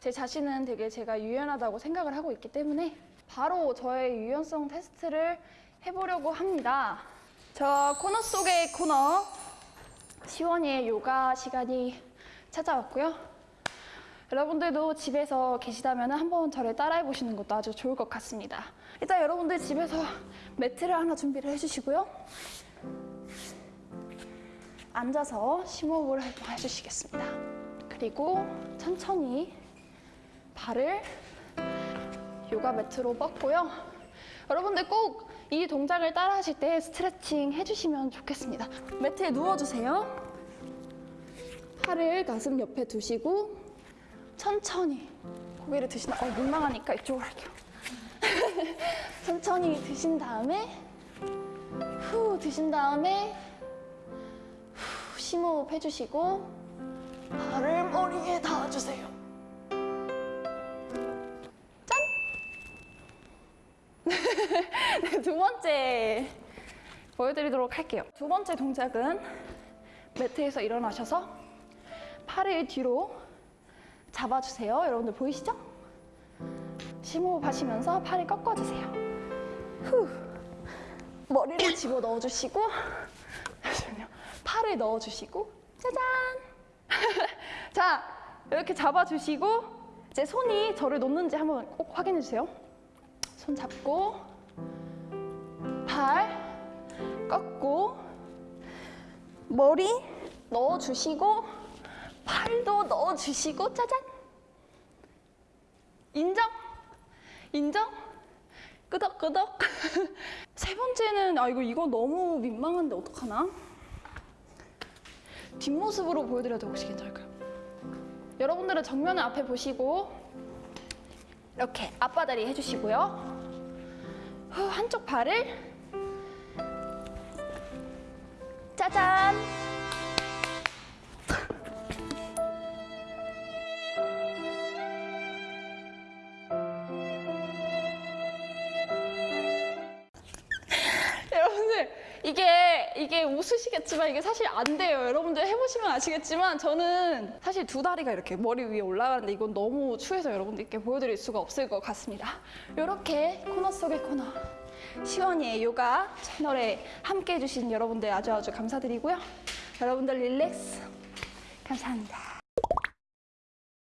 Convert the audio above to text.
제 자신은 되게 제가 유연하다고 생각을 하고 있기 때문에 바로 저의 유연성 테스트를 해보려고 합니다. 저 코너 속의 코너 시원이의 요가 시간이 찾아왔고요. 여러분들도 집에서 계시다면 한번 저를 따라해 보시는 것도 아주 좋을 것 같습니다. 일단 여러분들 집에서 매트를 하나 준비를 해주시고요. 앉아서 심호흡을 해주시겠습니다. 그리고 천천히 발을 요가 매트로 뻗고요. 여러분들 꼭 이 동작을 따라 하실 때 스트레칭 해주시면 좋겠습니다. 매트에 누워주세요. 팔을 가슴 옆에 두시고 천천히 고개를 드신 어 민망하니까 이쪽으로 할게요. 천천히 드신 다음에 후 드신 다음에 후 심호흡 해주시고 발을 머리에 닿아주세요. 네, 두 번째 보여드리도록 할게요. 두 번째 동작은 매트에서 일어나셔서 팔을 뒤로 잡아주세요. 여러분들 보이시죠? 심호흡 하시면서 팔을 꺾어주세요. 후. 머리를 집어 넣어주시고. 팔을 넣어주시고, 짜잔! 자, 이렇게 잡아주시고, 이제 손이 저를 놓는지 한번 꼭 확인해주세요. 손 잡고, 팔 꺾고, 머리 넣어주시고, 팔도 넣어주시고, 짜잔! 인정? 인정? 끄덕끄덕. 세 번째는 아 이거 이거 너무 민망한데 어떡하나? 뒷모습으로 보여드려도 혹시 괜찮을까요? 여러분들은 정면을 앞에 보시고 이렇게 앞바다리 해주시고요. 후, 한쪽 발을 짜잔. 이게 이게 웃으시겠지만 이게 사실 안 돼요. 여러분들 해보시면 아시겠지만 저는 사실 두 다리가 이렇게 머리 위에 올라가는데 이건 너무 추해서 여러분들께 보여드릴 수가 없을 것 같습니다. 이렇게 코너 속의 코너 시원이의 요가 채널에 함께 해 주신 여러분들 아주 아주 감사드리고요. 여러분들 릴렉스 감사합니다.